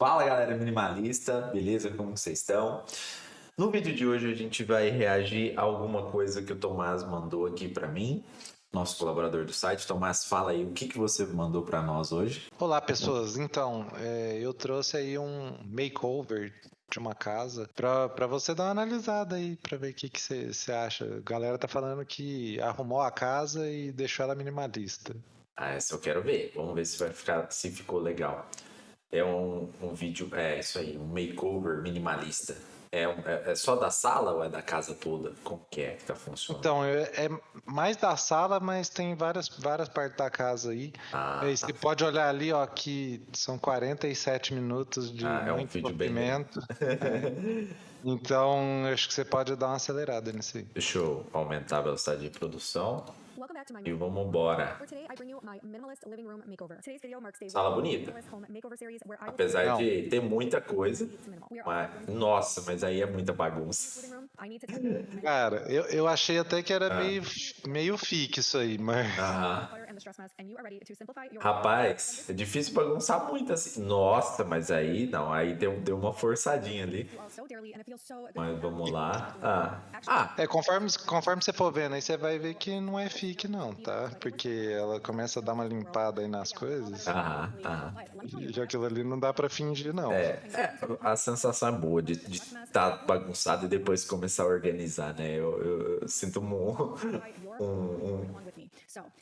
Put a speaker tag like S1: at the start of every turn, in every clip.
S1: Fala galera minimalista, beleza? Como vocês estão? No vídeo de hoje a gente vai reagir a alguma coisa que o Tomás mandou aqui para mim, nosso colaborador do site. Tomás, fala aí o que, que você mandou para nós hoje.
S2: Olá pessoas, então é, eu trouxe aí um makeover de uma casa para você dar uma analisada aí para ver o que você acha. A galera tá falando que arrumou a casa e deixou ela minimalista.
S1: Ah, essa eu quero ver. Vamos ver se vai ficar, se ficou legal. É um, um vídeo, é isso aí, um makeover minimalista. É, é, é, só da sala ou é da casa toda? Como que é que tá funcionando?
S2: Então, é, é mais da sala, mas tem várias, várias partes da casa aí. Ah, aí tá. Você pode olhar ali, ó, que são 47 minutos de
S1: ah, é um vídeo
S2: movimento. Bem... então, acho que você pode dar uma acelerada nisso aí.
S1: Deixa eu aumentar a velocidade de produção. E vamos embora. Sala bonita. Apesar Não. de ter muita coisa. Mas, nossa, mas aí é muita bagunça.
S2: Cara, eu, eu achei até que era ah. meio, meio fique isso aí, mas.
S1: Rapaz, é difícil bagunçar muito assim. Nossa, mas aí não, aí deu, deu uma forçadinha ali. Mas vamos lá. Ah.
S2: ah. É, conforme, conforme você for vendo, aí você vai ver que não é fique, não, tá? Porque ela começa a dar uma limpada aí nas coisas.
S1: Ah, ah.
S2: E aquilo ali não dá pra fingir, não.
S1: É, é a sensação é boa de estar tá bagunçado e depois começar a organizar, né? Eu, eu, eu sinto um, um, um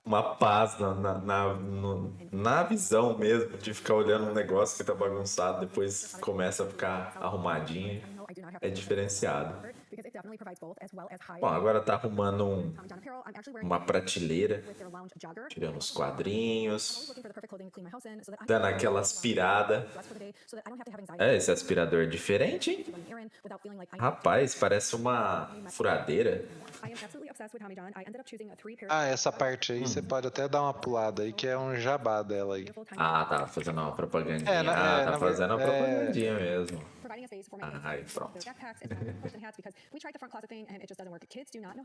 S1: uma paz na, na, na, no, na, visão mesmo de ficar olhando um negócio que tá bagunçado, depois começa a ficar arrumadinho. É diferenciado. Bom, agora tá arrumando um, uma prateleira, tirando os quadrinhos, dando aquela aspirada. É, esse aspirador é diferente, hein? Rapaz, parece uma furadeira.
S2: Ah, essa parte aí hum. você pode até dar uma pulada aí, que é um jabá dela aí.
S1: Ah, tá fazendo uma propagandinha. É, na, ah, é, tá fazendo uma é... propagandinha mesmo. Ah, aí, pronto.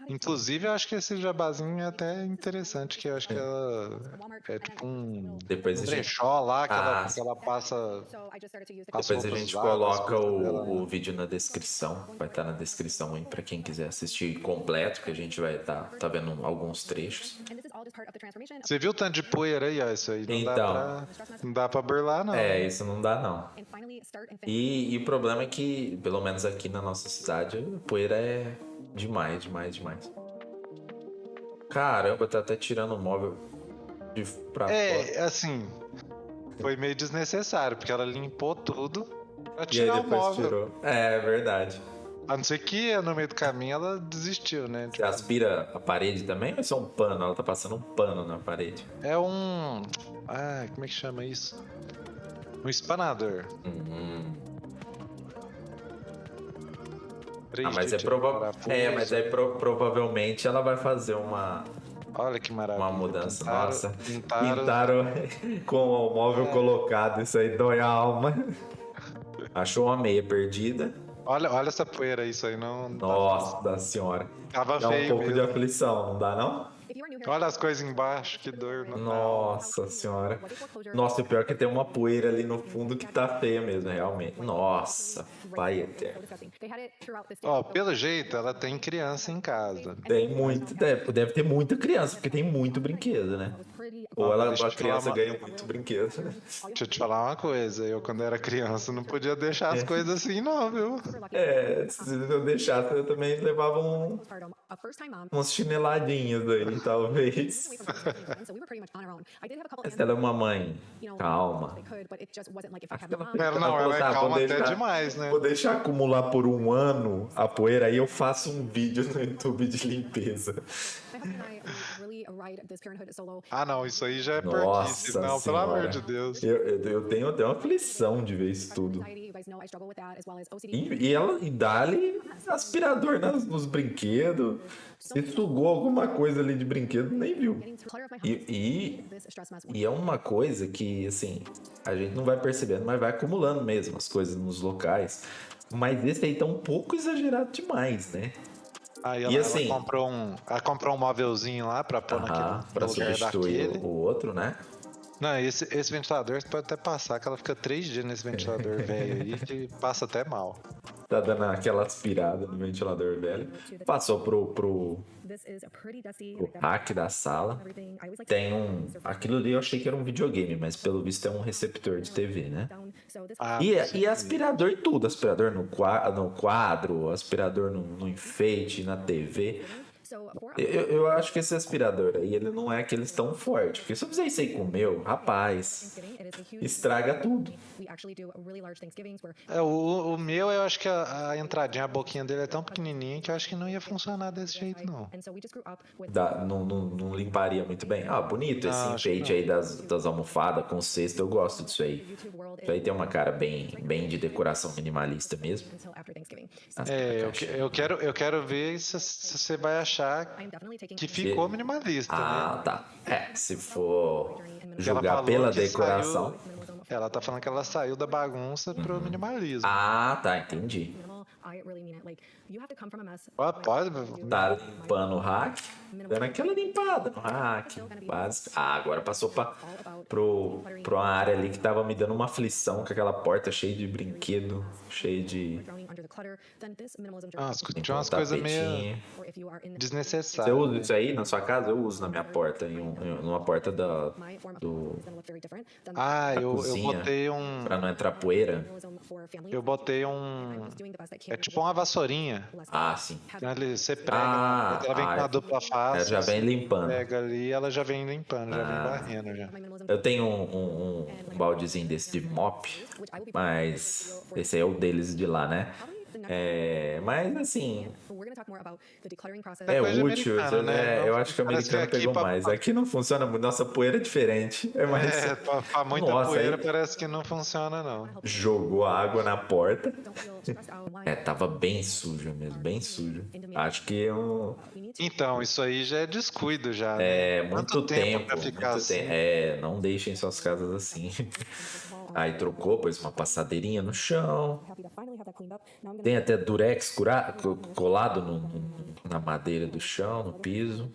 S2: Inclusive, eu acho que esse jabazinho é até interessante, que eu acho que ela é tipo um,
S1: Depois
S2: um brechó gente... lá que, ah, ela, que ela passa.
S1: Depois a gente coloca o, o, vídeo na descrição. Vai estar na descrição aí pra quem quiser assistir completo, que a gente vai estar tá, tá vendo alguns trechos.
S2: Você viu o tanto de poeira aí, ó? Isso aí não então, dá pra, não dá pra burlar, não.
S1: É, isso não dá, não. E, e problema é que, pelo menos aqui na nossa cidade, poeira é demais, demais, demais. Caramba, tá até tirando o móvel de pra
S2: É, fora. assim, foi meio desnecessário, porque ela limpou tudo pra tirar o móvel. Tirou.
S1: É, é verdade.
S2: A não ser que no meio do caminho ela desistiu, né?
S1: Você aspira a parede também ou é só um pano? Ela tá passando um pano na parede.
S2: É um. Ah, como é que chama isso? Um espanador.
S1: Uhum. Ah, mas é provável. É, mas aí pro provavelmente ela vai fazer uma.
S2: Olha que maravilha.
S1: Uma mudança. Pintaram, Nossa. Pintaram, pintaram com o móvel é. colocado. Isso aí dói a alma. Achou uma meia perdida.
S2: Olha, olha essa poeira, isso aí não.
S1: Nossa da senhora.
S2: Tava
S1: dá
S2: feio
S1: um pouco
S2: mesmo.
S1: de aflição, não dá não?
S2: Olha as coisas embaixo, que dor.
S1: Nossa senhora. Nossa, o pior é que tem uma poeira ali no fundo que tá feia mesmo, realmente. Nossa, pai eterno.
S2: Ó, oh, pelo jeito, ela tem criança em casa.
S1: Tem muito, deve, deve ter muita criança, porque tem muito brinquedo, né? Ou ela, a criança uma... ganha muito brinquedo.
S2: Deixa eu te falar uma coisa, eu quando era criança não podia deixar as é. coisas assim não, viu?
S1: É, se eu deixasse eu também levava um, uns chineladinhos aí, talvez. Ela é uma mãe calma.
S2: Ela, não, ela é calma até deixar, demais, né?
S1: Vou deixar acumular por um ano a poeira, aí eu faço um vídeo no YouTube de limpeza.
S2: Ah, não, isso aí já é porquice. Não, pelo amor de Deus.
S1: Eu, eu, eu tenho até uma aflição de ver isso tudo. E, e ela e dá-lhe aspirador nas, nos brinquedos. Se sugou alguma coisa ali de brinquedo, nem viu. E, e, e, é uma coisa que, assim, a gente não vai percebendo, mas vai acumulando mesmo as coisas nos locais. Mas esse aí tá um pouco exagerado demais, né?
S2: Aí ela, e assim, ela comprou um, ela comprou um móvelzinho lá pra pôr uh -huh, naquele
S1: pra substituir
S2: daquele.
S1: o outro, né?
S2: Não, esse, esse ventilador você pode até passar, que ela fica três dias nesse ventilador velho aí, que passa até mal.
S1: Tá dando aquela aspirada no ventilador velho. Passou pro, pro, pro hack da sala. Tem um. Aquilo ali eu achei que era um videogame, mas pelo visto é um receptor de TV, né?
S2: Ah,
S1: E,
S2: sim.
S1: e aspirador e tudo, aspirador no quadro, no quadro aspirador no, no enfeite, na TV. Eu, eu acho que esse aspirador aí, ele não é aqueles tão forte, porque se eu fizer isso aí com o meu, rapaz, estraga tudo.
S2: É, o, o meu, eu acho que a, a entradinha, a boquinha dele é tão pequenininha que eu acho que não ia funcionar desse jeito, não.
S1: Dá- não, não, não limparia muito bem. Ah, bonito esse
S2: Não, que
S1: enfeite aí das, das almofadas com cesto, eu gosto disso aí. Isso aí tem uma cara bem, bem de decoração minimalista mesmo.
S2: É, eu, eu quero, eu quero ver se, se você vai achar que ficou minimalista, né?
S1: Ah, tá. É, se for julgar pela decoração.
S2: saiu- ela tá falando que ela saiu da bagunça pro minimalismo.
S1: Ah, tá, entendi.
S2: Ó, pode,
S1: Tá limpando o hack, dando aquela limpada no hack. básico. Ah, agora passou pra, pro, pro uma área ali que tava me dando uma aflição com aquela porta cheia de brinquedo, cheia de.
S2: Ah, tinha umas coisas meio é
S1: Você
S2: desnecessárias.
S1: usa isso aí na sua casa? Eu uso na minha porta, em, um, em uma porta da, do,
S2: Ah,
S1: da
S2: eu, eu
S1: cozinha.
S2: botei um.
S1: pra não entrar poeira.
S2: Eu botei um. É tipo uma vassourinha.
S1: Ah, sim.
S2: Ele, você prega,
S1: Ah,
S2: ela vem
S1: ah,
S2: com uma dupla face.
S1: Ela já vem limpando.
S2: Pega ali, ela já vem limpando, já
S1: Ah.
S2: vem varrendo já.
S1: Eu tenho um, um, um baldezinho desse de mop, mas esse aí é o deles de lá, né? É, mas assim, é
S2: coisa
S1: útil.
S2: americana, né?
S1: é, eu acho que o americano pegou
S2: pra-
S1: mais. Aqui não funciona muito. Nossa poeira é diferente. É mais.
S2: É, pra, pra muita
S1: Nossa,
S2: poeira
S1: aí-
S2: parece que não funciona, não.
S1: Jogou água na porta. É, tava bem sujo mesmo, bem sujo. Acho que eu,
S2: Então, isso aí já é descuido já. né?
S1: é muito
S2: Quanto
S1: tempo.
S2: pra ficar
S1: muito
S2: assim?
S1: tempo. É, não deixem suas casas assim. Aí trocou, pôs uma passadeirinha no chão. Tem até durex colado no- na madeira do chão, no piso.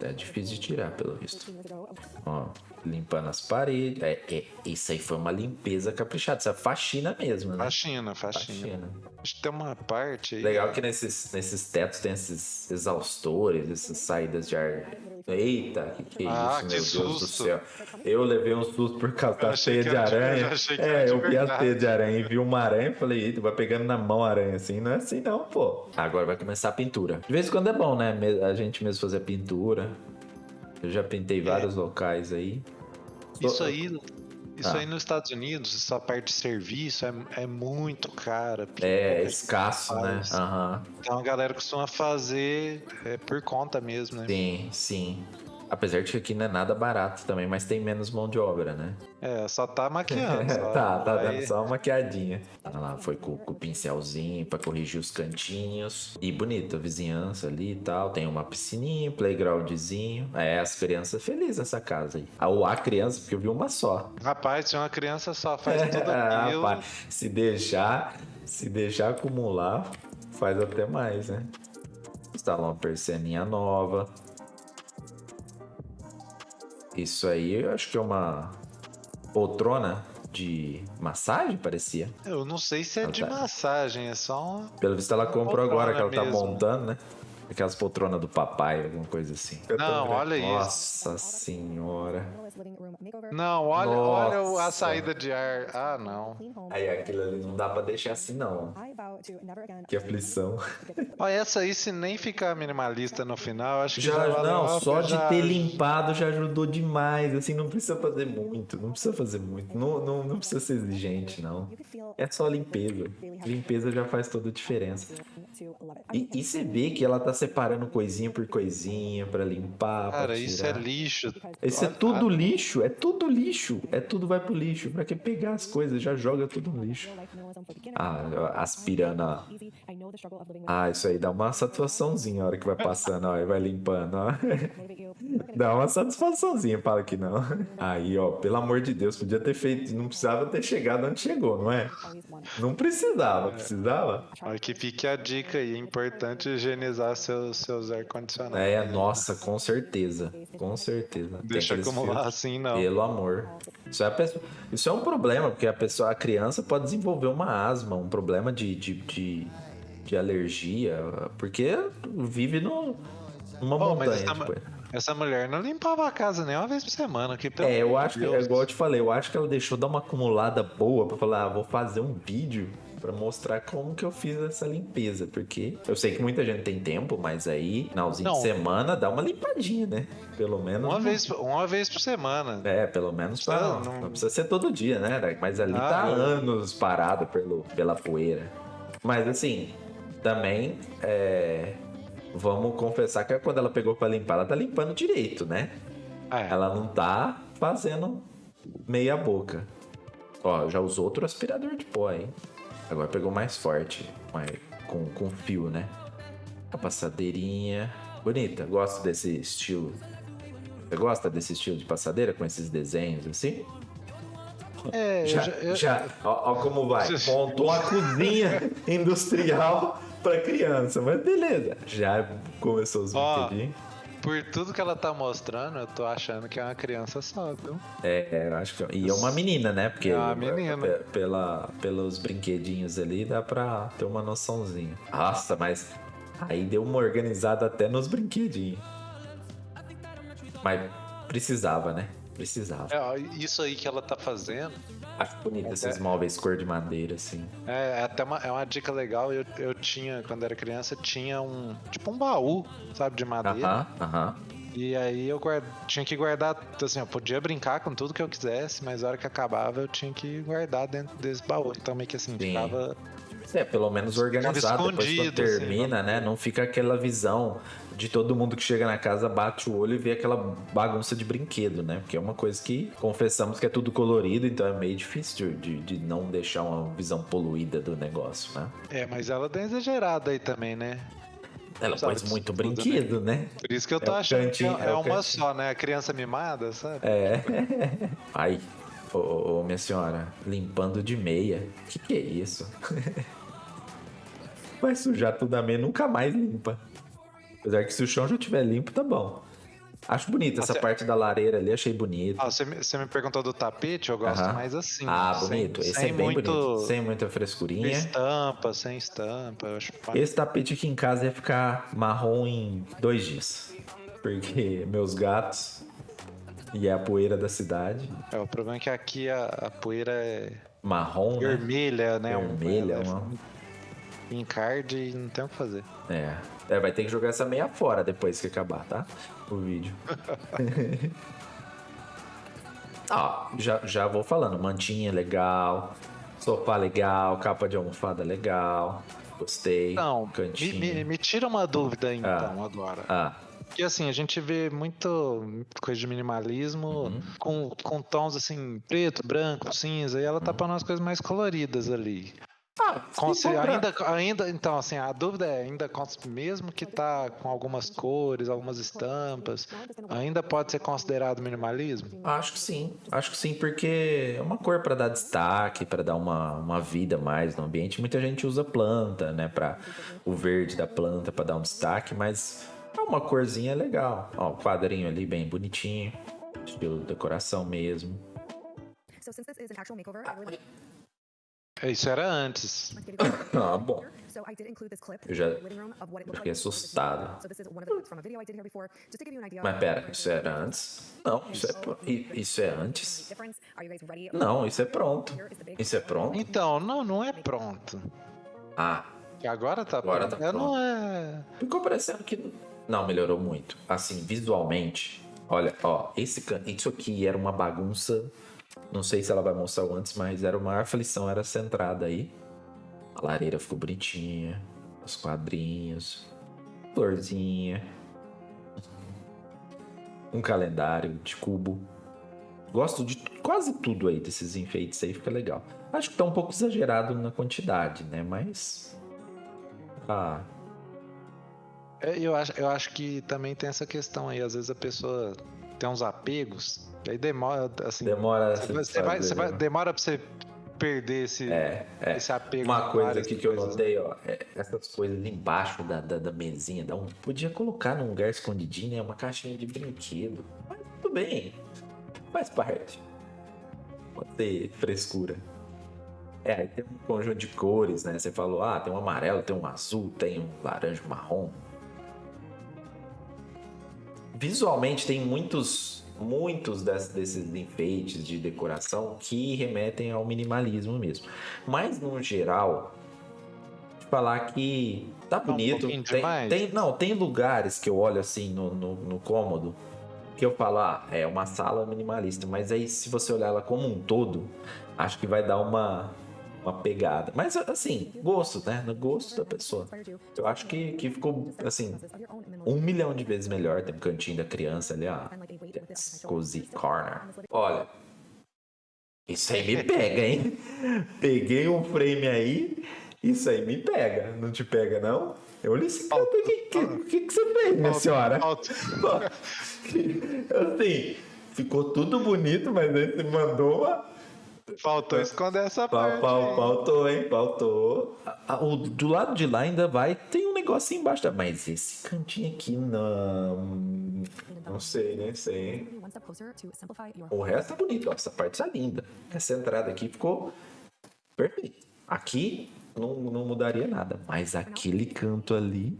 S1: É difícil de tirar, pelo visto. Ó, limpando as paredes. É, é, isso aí foi uma limpeza caprichada. Isso é faxina mesmo, né?
S2: Faxina, faxina. Acho que tem uma parte aí.
S1: Legal que nesses, nesses tetos tem esses exaustores, essas saídas de ar. Eita, que, que
S2: Ah,
S1: isso,
S2: que
S1: meu Deus do
S2: susto.
S1: céu. Eu levei um susto por causa da teia de aranha.
S2: eu
S1: É, eu vi a teia de aranha e vi uma aranha e falei, eita, vai pegando na mão a aranha assim. Não é assim não, pô. Agora vai começar a pintura. De vez em quando é bom, né? A gente mesmo fazer pintura. Eu já pintei vários locais aí.
S2: Isso aí, isso
S1: Ah.
S2: aí nos Estados Unidos, essa parte de serviço é, é muito cara.
S1: É escasso, né? Aham.
S2: Então a galera costuma fazer é, por conta mesmo, né?
S1: Sim, sim. Apesar de que aqui não é nada barato também, mas tem menos mão de obra, né?
S2: É, só tá maquiando. só
S1: tá, tá
S2: vai-
S1: dando só uma maquiadinha. Olha lá, foi com, com o pincelzinho pra corrigir os cantinhos. E bonito, a vizinhança ali e tal. Tem uma piscininha, playgroundzinho. É, as crianças felizes nessa casa aí. Ah, ou a criança, porque eu vi uma só.
S2: Rapaz, se uma criança só faz tudo
S1: Ah,
S2: aquilo.
S1: rapaz, se deixar, se deixar acumular, faz até mais, né? Instalar uma persianinha nova. Isso aí eu acho que é uma poltrona de massagem, parecia.
S2: Eu não sei se é
S1: Ah,
S2: de
S1: tá.
S2: massagem, é só um.
S1: Pelo visto ela comprou agora que ela tá
S2: mesmo.
S1: montando, né? Aquelas poltronas do papai, alguma coisa assim. Eu
S2: Não, olha isso.
S1: Nossa senhora.
S2: Não, olha, olha a saída de ar. Ah, não.
S1: Aí aquilo ali não dá pra deixar assim não. Que aflição.
S2: Olha, essa aí, se nem ficar minimalista no final, acho que já,
S1: Já, não, só de
S2: já-
S1: ter limpado já ajudou demais. Assim, não precisa fazer muito. Não precisa fazer muito. Não, não, não precisa ser exigente, não. É só limpeza. Limpeza já faz toda a diferença. E, e você vê que ela tá separando coisinha por coisinha pra limpar. pra
S2: Cara, isso é lixo.
S1: Isso é tudo lixo, é tudo lixo. É tudo vai pro lixo. Pra que pegar as coisas? Já joga tudo no lixo. Ah, aspirando. ó. Ah, isso aí dá uma satisfaçãozinha a hora que vai passando, ó, e vai limpando, ó. Dá uma satisfaçãozinha, fala que não. Aí, ó, pelo amor de Deus, podia ter feito, não precisava ter chegado onde chegou, não é? Não precisava, precisava.
S2: Olha que fique a dica aí, é importante higienizar seus, seus ar-condicionados.
S1: É, nossa, com certeza, com certeza.
S2: Deixa acumular assim, não.
S1: Pelo amor. Isso é, pessoa, isso é um problema, porque a pessoa, a criança pode desenvolver uma asma, um problema de, de, de, de alergia, porque vive no, numa oh, montanha. Essa, tipo.
S2: essa, mulher não limpava a casa nem uma vez por semana. Que,
S1: é, eu acho Deus. que, é igual eu te falei, eu acho que ela deixou dar uma acumulada boa pra falar, ah, vou fazer um vídeo para mostrar como que eu fiz essa limpeza, porque eu sei que muita gente tem tempo, mas aí, finalzinho não. de semana, dá uma limpadinha, né? Pelo menos.
S2: Uma, vez, uma vez por semana.
S1: É, pelo menos pra, não, não, não precisa ser todo dia, né? Mas ali ah, tá eu... anos parado pelo, pela poeira. Mas assim, também é, vamos confessar que quando ela pegou para limpar, ela tá limpando direito, né? É. Ela não tá fazendo meia boca. Ó, já usou outro aspirador de pó, hein? Agora pegou mais forte, mais, com, com fio, né? A passadeirinha. Bonita, gosto desse estilo. Você gosta desse estilo de passadeira com esses desenhos assim?
S2: É,
S1: já,
S2: eu,
S1: já, ó, ó, como vai. Montou uma cozinha industrial para criança, mas beleza. Já começou os brinquedinhos.
S2: Por tudo que ela tá mostrando, eu tô achando que é uma criança só, viu?
S1: É, eu acho que. E é uma menina, né? Porque
S2: é uma menina.
S1: Pela, pelos brinquedinhos ali dá pra ter uma noçãozinha. Nossa, mas aí deu uma organizada até nos brinquedinhos. Mas precisava, né? Precisava.
S2: É, isso aí que ela tá fazendo.
S1: Acho bonito é, esses móveis cor de madeira, assim.
S2: É, é até uma, é uma dica legal. Eu, eu tinha, quando era criança, tinha um. Tipo um baú, sabe, de madeira.
S1: Aham, uh aham. -huh, uh -huh.
S2: E aí eu tinha que guardar, assim, eu podia brincar com tudo que eu quisesse, mas na hora que acabava eu tinha que guardar dentro desse baú. Então meio que assim, Sim. ficava.
S1: É, pelo menos organizado. Depois quando assim, termina, assim, né? Não fica aquela visão de todo mundo que chega na casa bate o olho e vê aquela bagunça de brinquedo, né? Porque é uma coisa que confessamos que é tudo colorido, então é meio difícil de, de não deixar uma visão poluída do negócio, né?
S2: É, mas ela tá exagerada aí também, né?
S1: Ela sabe, pôs muito brinquedo, né?
S2: Por isso que eu tô é achando cantinho, que é, é uma cantinho. só, né? A criança mimada, sabe?
S1: É. Ai, ô, ô, minha senhora, limpando de meia. Que que é isso? Vai sujar tudo a meia, nunca mais limpa. Apesar que se o chão já estiver limpo, tá bom. Acho bonita essa parte da lareira ali, achei bonito.
S2: Ah, você, me, você me perguntou do tapete, eu gosto mais assim.
S1: Ah, bonito. Sem, Esse sem é bem muito, bonito. Sem muita frescurinha. Sem
S2: estampa, sem estampa. Eu acho
S1: Esse tapete aqui em casa ia ficar marrom em dois dias. Porque meus gatos e é a poeira da cidade.
S2: É, o problema é que aqui a, a poeira é.
S1: Marrom,
S2: vermelha, né?
S1: Vermelha, um, uma...
S2: Encard e não tem o que fazer.
S1: É. É, vai ter que jogar essa meia fora depois que acabar, tá? O vídeo. ah, já, já vou falando. Mantinha legal, sofá legal, capa de almofada legal. Gostei.
S2: Não, cantinho. Me, me, me tira uma dúvida então ah. agora.
S1: Ah.
S2: Porque assim, a gente vê muito coisa de minimalismo uhum. com, com tons assim, preto, branco, cinza, e ela tá uhum. pra umas coisas mais coloridas ali. Ah, ainda, ainda, então, assim, a dúvida é, ainda mesmo que tá com algumas cores, algumas estampas, ainda pode ser considerado minimalismo?
S1: Acho que sim, acho que sim, porque é uma cor para dar destaque, para dar uma, uma vida mais no ambiente. Muita gente usa planta, né, para o verde da planta para dar um destaque, mas é uma corzinha legal. Ó, o quadrinho ali bem bonitinho, estilo decoração mesmo. So since this is an actual makeover, I really
S2: isso era antes.
S1: ah, bom. Eu já fiquei assustado. Mas pera, isso era antes? Não, isso é, isso é antes? Não, isso é pronto. Isso é pronto?
S2: Então, não, não é pronto.
S1: Ah.
S2: Agora tá
S1: Agora pronto. Tá
S2: pronto. Não é...
S1: Ficou parecendo que... Não, melhorou muito. Assim, visualmente. Olha, ó, esse isso aqui era uma bagunça não sei se ela vai mostrar antes, mas era uma aflição, era centrada aí. A lareira ficou bonitinha, os quadrinhos, florzinha, um calendário de cubo. Gosto de quase tudo aí desses enfeites aí, fica legal. Acho que tá um pouco exagerado na quantidade, né? Mas. Ah.
S2: Eu, acho, eu acho que também tem essa questão aí. Às vezes a pessoa tem uns apegos, aí demora, assim.
S1: Demora.
S2: Você, você vai, você vai, demora pra você perder esse,
S1: é, é.
S2: esse apego.
S1: Uma coisa aqui que eu notei, ó, é essas coisas embaixo da, da, da, mesinha, dá um, podia colocar num lugar escondidinho, né? Uma caixinha de brinquedo. Mas tudo bem, faz parte. Pode ter frescura. É, aí tem um conjunto de cores, né? Você falou, ah, tem um amarelo, tem um azul, tem um laranja, um marrom. Visualmente tem muitos muitos desses enfeites de decoração que remetem ao minimalismo mesmo. Mas no geral, falar que tá bonito. Um tem, tem, não, tem lugares que eu olho assim no, no, no cômodo que eu falo, ah, é uma sala minimalista, mas aí se você olhar ela como um todo, acho que vai dar uma uma pegada. Mas, assim, gosto, né? No gosto da pessoa. Eu acho que, que ficou, assim, um milhão de vezes melhor. Tem um cantinho da criança ali, ó. Cozy Corner. Olha, isso aí me pega, hein? Peguei um frame aí, isso aí me pega. Não te pega, não? Eu olhei esse canto aqui. O que, que, que, você fez, minha senhora? assim, ficou tudo bonito, mas aí você mandou uma
S2: Faltou esconder essa parte.
S1: faltou, hein? Faltou. O, do lado de lá ainda vai. Tem um negocinho embaixo. Mas esse cantinho aqui não. Não sei, nem sei. Hein? O resto tá bonito. Ó, essa parte tá linda. Essa entrada aqui ficou perfeito. Aqui não, não mudaria nada. Mas aquele canto ali.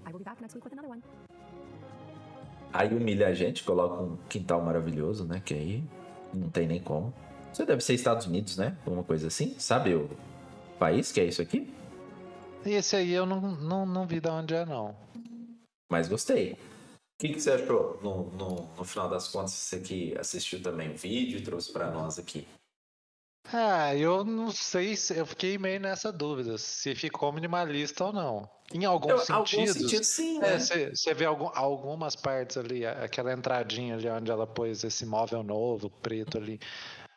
S1: Aí humilha a gente, coloca um quintal maravilhoso, né? Que aí não tem nem como. Você deve ser Estados Unidos, né? Alguma coisa assim. Sabe o país que é isso aqui?
S2: Esse aí eu não, não, não vi de onde é, não.
S1: Mas gostei. O que, que você achou no, no, no final das contas? Você que assistiu também o vídeo e trouxe para nós aqui.
S2: Ah, eu não sei se eu fiquei meio nessa dúvida se ficou minimalista ou não. Em algum sentido. Algum sentido,
S1: sim. Né?
S2: Você é, vê algum, algumas partes ali, aquela entradinha ali onde ela pôs esse móvel novo, preto ali.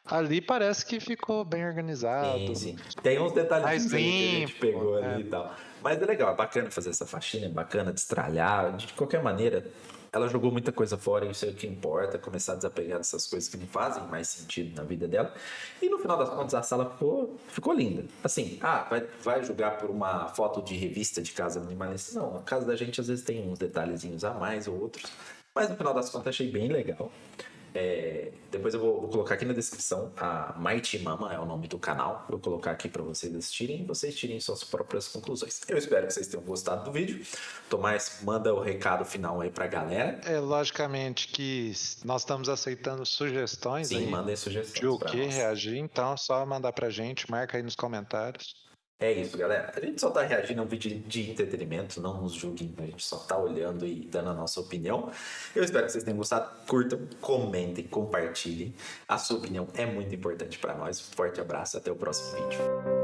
S2: Ali parece que ficou bem organizado. Sim, sim.
S1: Tem uns detalhes que a gente pegou é. ali e tal. Mas é legal, é bacana fazer essa faxina, é bacana destralhar. De qualquer maneira, ela jogou muita coisa fora, isso é o que importa, começar a desapegar dessas coisas que não fazem mais sentido na vida dela. E no final das contas, a sala ficou, ficou linda. Assim, ah, vai, vai julgar por uma foto de revista de casa minimalista? Não, a casa da gente às vezes tem uns detalhezinhos a mais ou outros. Mas no final das contas, achei bem legal. É, depois eu vou, vou, colocar aqui na descrição a Mighty Mama é o nome do canal. Vou colocar aqui para vocês assistirem e vocês tirem suas próprias conclusões. Eu espero que vocês tenham gostado do vídeo. Tomás, manda o recado final aí pra galera.
S2: É logicamente que nós estamos aceitando sugestões.
S1: Sim, mandem sugestões.
S2: De o que reagir, então é só mandar pra gente, marca aí nos comentários.
S1: É isso, galera. A gente só tá reagindo a um vídeo de entretenimento, não nos julguem, a gente só tá olhando e dando a nossa opinião. Eu espero que vocês tenham gostado. Curtam, comentem, compartilhem. A sua opinião é muito importante para nós. Forte abraço, até o próximo vídeo.